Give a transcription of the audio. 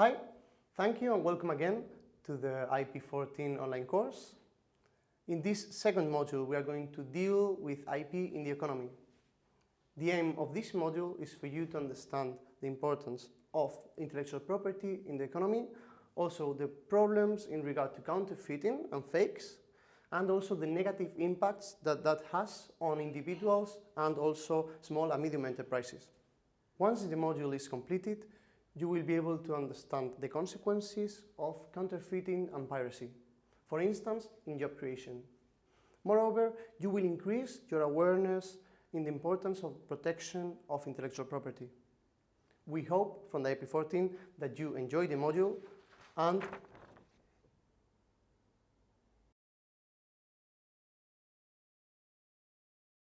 Hi, thank you and welcome again to the IP14 online course. In this second module, we are going to deal with IP in the economy. The aim of this module is for you to understand the importance of intellectual property in the economy, also the problems in regard to counterfeiting and fakes, and also the negative impacts that that has on individuals and also small and medium enterprises. Once the module is completed, you will be able to understand the consequences of counterfeiting and piracy, for instance, in job creation. Moreover, you will increase your awareness in the importance of protection of intellectual property. We hope from the IP14 that you enjoy the module and